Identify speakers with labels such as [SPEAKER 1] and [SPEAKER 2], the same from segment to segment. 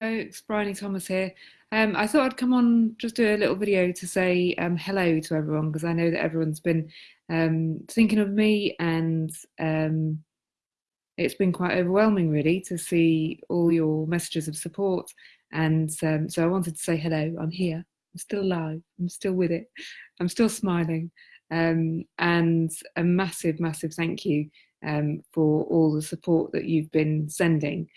[SPEAKER 1] it's Bryony Thomas here. Um, I thought I'd come on just do a little video to say um, hello to everyone because I know that everyone's been um, thinking of me and um, it's been quite overwhelming really to see all your messages of support. And um, so I wanted to say hello, I'm here, I'm still alive, I'm still with it, I'm still smiling. Um, and a massive, massive thank you for all the support that you've been sending.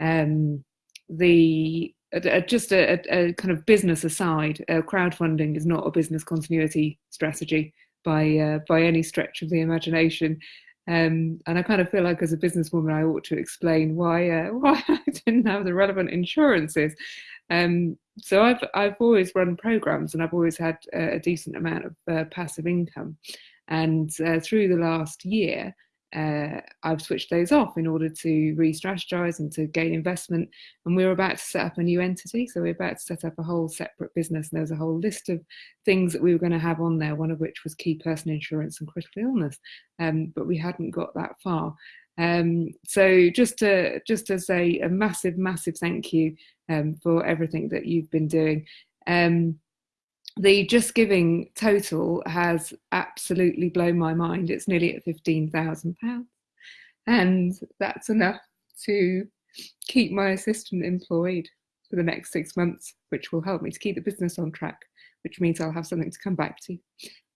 [SPEAKER 1] Um, the uh, just a, a, kind of business aside, uh, crowdfunding is not a business continuity strategy by uh, by any stretch of the imagination. Um, and I kind of feel like as a businesswoman, I ought to explain why uh, why I didn't have the relevant insurances. Um, so I've I've always run programs and I've always had a decent amount of uh, passive income. And uh, through the last year, uh, I've switched those off in order to re-strategize and to gain investment. And we were about to set up a new entity. So we are about to set up a whole separate business. And there was a whole list of things that we were going to have on there, one of which was key person insurance and critical illness. Um, but we hadn't got that far. Um, so just to, just to say a massive, massive thank you um, for everything that you've been doing. Um, the Just Giving total has absolutely blown my mind. It's nearly at £15,000 and that's enough to keep my assistant employed for the next six months, which will help me to keep the business on track, which means I'll have something to come back to.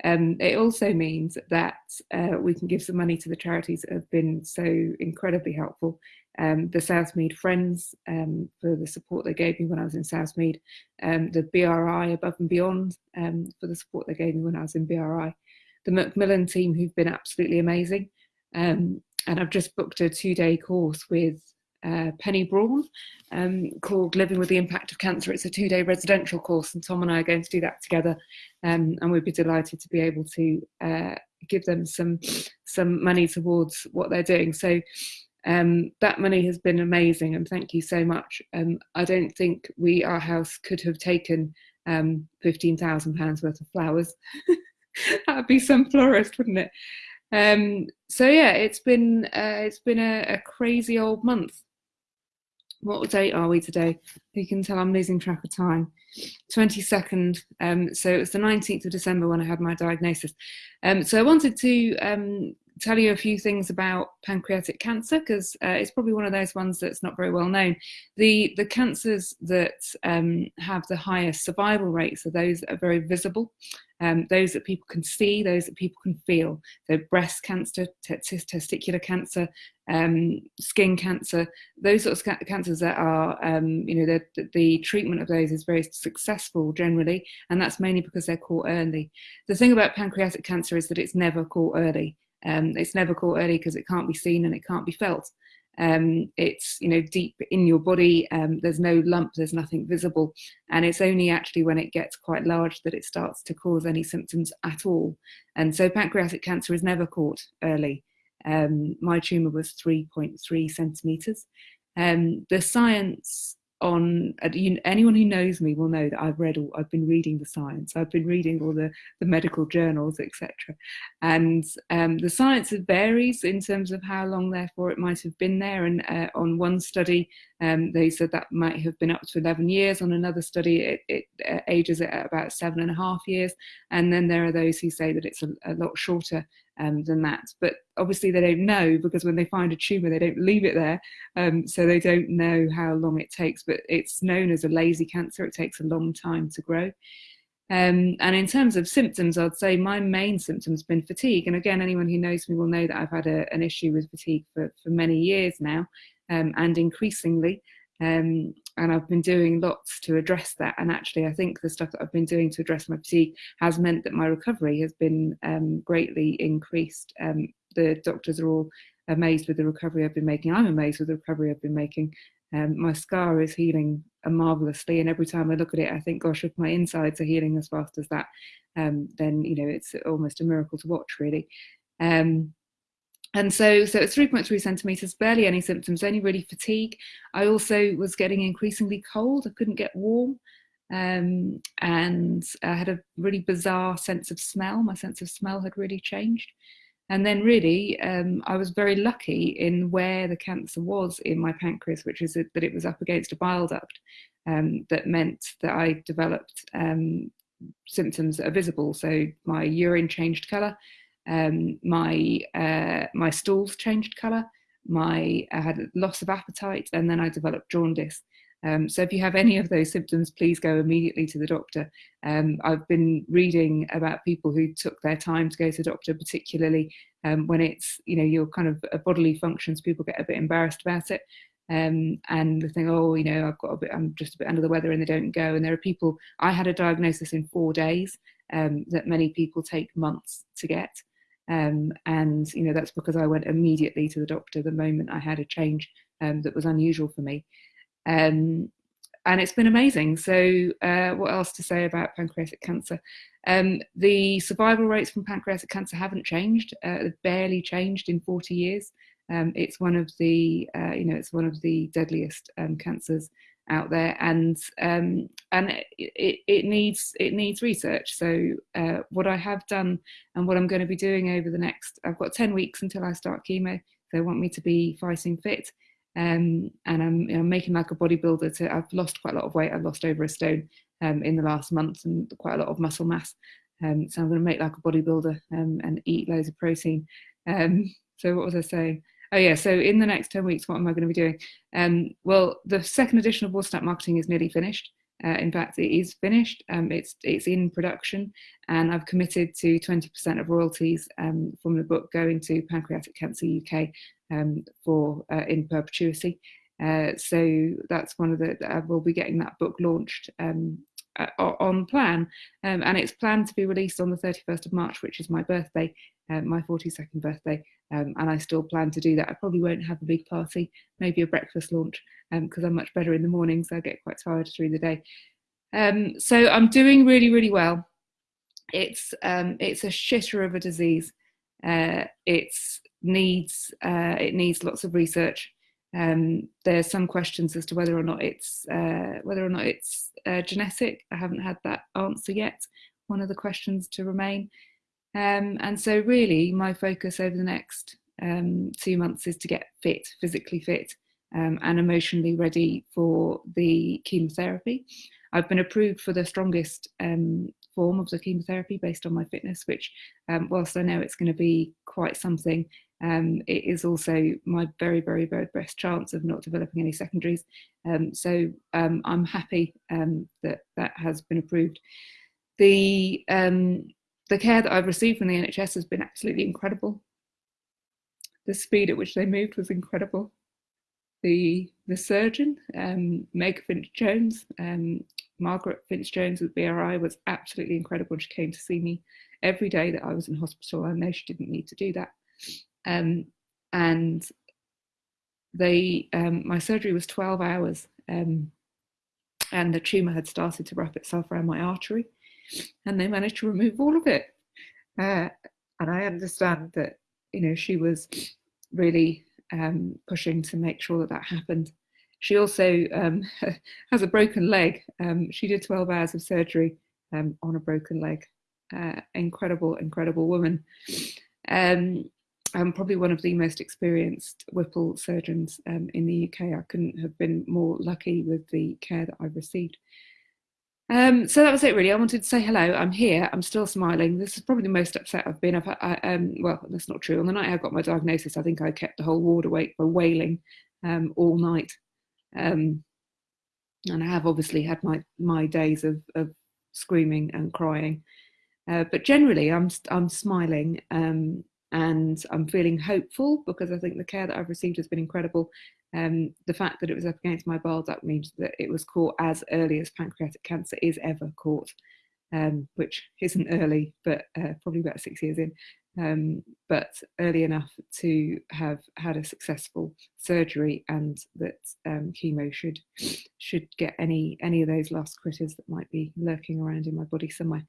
[SPEAKER 1] Um, it also means that uh, we can give some money to the charities that have been so incredibly helpful um, the Southmead Friends um, for the support they gave me when I was in Southmead, um, the BRI Above and Beyond um, for the support they gave me when I was in BRI, the Macmillan team who've been absolutely amazing. Um, and I've just booked a two-day course with uh, Penny Brohn um, called Living with the Impact of Cancer. It's a two-day residential course and Tom and I are going to do that together and we'd be delighted to be able to uh, give them some some money towards what they're doing. So um, that money has been amazing and thank you so much. Um, I don't think we, our house, could have taken um, £15,000 worth of flowers. That'd be some florist, wouldn't it? Um, so yeah, it's been uh, it's been a, a, crazy old month. What date are we today? You can tell I'm losing track of time. 22nd, um, so it was the 19th of December when I had my diagnosis. Um, so I wanted to tell you a few things about pancreatic cancer because uh, it's probably one of those ones that's not very well known. The, the cancers that um, have the highest survival rates are those that are very visible, um, those that people can see, those that people can feel. So breast cancer, testicular cancer, um, skin cancer, those sorts of cancers that are, um, you know, the, the treatment of those is very successful generally, and that's mainly because they're caught early. The thing about pancreatic cancer is that it's never caught early. Um, it's never caught early because it can't be seen and it can't be felt. Um, it's you know deep in your body. Um, there's no lump. There's nothing visible, and it's only actually when it gets quite large that it starts to cause any symptoms at all. And so pancreatic cancer is never caught early. Um, my tumour was 3.3 centimetres. Um, the science on anyone who knows me will know that I've read all I've been reading the science. I've been reading all the the medical journals etc and um, the science varies in terms of how long therefore it might have been there. And uh, on one study um, they said that might have been up to 11 years on another study it, it uh, ages at about seven and a half years and then there are those who say that it's a, a lot shorter um, than that. But obviously they don't know because when they find a tumour, they don't leave it there. Um, so they don't know how long it takes, but it's known as a lazy cancer. It takes a long time to grow. Um, and in terms of symptoms, I'd say my main symptom's been fatigue. And again, anyone who knows me will know that I've had a, an issue with fatigue for, for many years now um, and increasingly. Um, and I've been doing lots to address that. And actually, I think the stuff that I've been doing to address my fatigue has meant that my recovery has been um, greatly increased. Um, the doctors are all amazed with the recovery I've been making. I'm amazed with the recovery I've been making. Um, my scar is healing marvelously, and every time I look at it, I think, gosh, if my insides are healing as fast as that, um, then you know it's almost a miracle to watch, really. Um, and so, so it's 3.3 centimeters, barely any symptoms, only really fatigue. I also was getting increasingly cold. I couldn't get warm. Um, and I had a really bizarre sense of smell. My sense of smell had really changed. And then, really, um, I was very lucky in where the cancer was in my pancreas, which is that it was up against a bile duct. Um, that meant that I developed um, symptoms that are visible. So my urine changed colour, um, my uh, my stools changed colour, my I had loss of appetite, and then I developed jaundice. Um, so if you have any of those symptoms, please go immediately to the doctor. Um, I've been reading about people who took their time to go to the doctor, particularly um, when it's you know your kind of uh, bodily functions. People get a bit embarrassed about it. Um, and they think, oh, you know, I've got a bit, I'm just a bit under the weather, and they don't go. And there are people. I had a diagnosis in four days um, that many people take months to get. Um, and you know that's because I went immediately to the doctor the moment I had a change um, that was unusual for me, um, and it's been amazing. So, uh, what else to say about pancreatic cancer? Um, the survival rates from pancreatic cancer haven't changed; uh, they've barely changed in 40 years. Um, it's one of the uh, you know it's one of the deadliest um, cancers out there and um, and it, it needs it needs research. So uh, what I have done and what I'm going to be doing over the next I've got 10 weeks until I start chemo they want me to be fighting fit. Um, and I'm, I'm, making like a bodybuilder to I've lost quite a lot of weight I've lost over a stone um, in the last month and quite a lot of muscle mass. Um, so I'm going to make like a bodybuilder um, and eat loads of protein. Um, so what was I saying Oh yeah, so in the next 10 weeks, what am I going to be doing? Um, well, the second edition of Watertight Marketing is nearly finished. Uh, in fact, it is finished. Um, it's it's in production, and I've committed to 20% of royalties um, from the book going to Pancreatic Cancer UK um, for uh, in perpetuity. Uh, so that's one of the. Uh, we'll be getting that book launched um, uh, on plan, um, and it's planned to be released on the 31st of March, which is my birthday, uh, my 42nd birthday, um, and I still plan to do that. I probably won't have a big party, maybe a breakfast launch, because um, I'm much better in the mornings. I get quite tired through the day. Um, so I'm doing really, really well. It's um, it's a shitter of a disease. Uh, it needs uh, it needs lots of research. Um, there's some questions as to whether or not it's uh, whether or not it's uh, genetic. I haven't had that answer yet. One of the questions to remain. Um, and so, really, my focus over the next um, two months is to get fit, physically fit, um, and emotionally ready for the chemotherapy. I've been approved for the strongest um, form of the chemotherapy based on my fitness, which, um, whilst I know it's going to be quite something, um, it is also my very, very, very best chance of not developing any secondaries. so I'm happy that that has been approved. The the care that I've received from the NHS has been absolutely incredible. The speed at which they moved was incredible. The the surgeon, um, Meg Finch Jones, um, Margaret Finch Jones with BRI was absolutely incredible. She came to see me every day that I was in hospital. I know she didn't need to do that. Um, and they, um, my surgery was 12 hours um, and the tumour had started to wrap itself around my artery and they managed to remove all of it. Uh, and I understand that you know she was really um, pushing to make sure that that happened. She also um, has a broken leg. Um, she did 12 hours of surgery on a broken leg. Uh, incredible, incredible woman. Um, I'm probably one of the most experienced Whipple surgeons um, in the UK. I couldn't have been more lucky with the care that I've received. Um, so that was it really. I wanted to say hello. I'm here. I'm still smiling. This is probably the most upset I've been. I've, I, um, well, that's not true. On the night I got my diagnosis, I think I kept the whole ward awake by wailing um, all night. Um, and I have obviously had my my days of, of screaming and crying. Uh, but generally, I'm I'm smiling um, and I'm feeling hopeful because I think the care that I've received has been incredible. Um, the fact that it was up against my bile duct means that it was caught as early as pancreatic cancer is ever caught, um, which isn't early, but uh, probably about six years in, um, but early enough to have had a successful surgery and that um, chemo should should get any any of those last critters that might be lurking around in my body somewhere.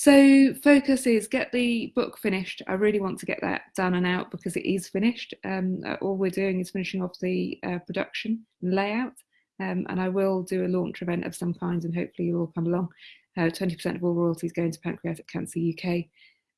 [SPEAKER 1] So focus is get the book finished. I really want to get that done and out because it is finished. Um, uh, all we're doing is finishing off the uh, production and layout. Um, and I will do a launch event of some kind and hopefully you'll all come along. 20% uh, of all royalties going to Pancreatic Cancer UK.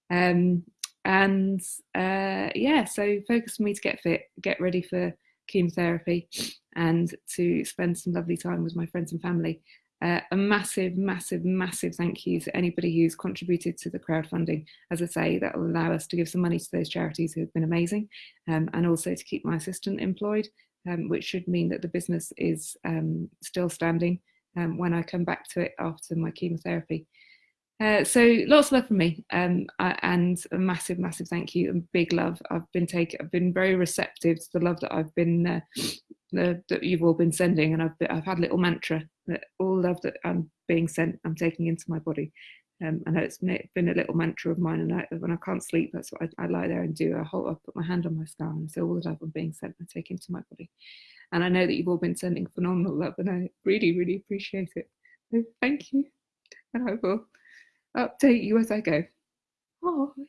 [SPEAKER 1] Um, and uh, yeah, so focus for me to get fit, get ready for chemotherapy, and to spend some lovely time with my friends and family. Uh, a massive, massive, massive thank you to anybody who's contributed to the crowdfunding. As I say, that will allow us to give some money to those charities who have been amazing um, and also to keep my assistant employed, um, which should mean that the business is um, still standing um, when I come back to it after my chemotherapy. Uh, so lots of love from me um, and a massive, massive thank you and big love. I've been taken, I've been very receptive to the love that I've been, uh, the, that you've all been sending. And I've, I've had a little mantra that all love that I'm being sent, I'm taking into my body. Um, I know it's been a little mantra of mine, and I, when I can't sleep, that's what I, I, lie there and do. I hold, I put my hand on my scar and say, all the love I'm being sent, I take into my body. And I know that you've all been sending phenomenal love, and I really, really appreciate it. So thank you, and I will update you as I go. Bye.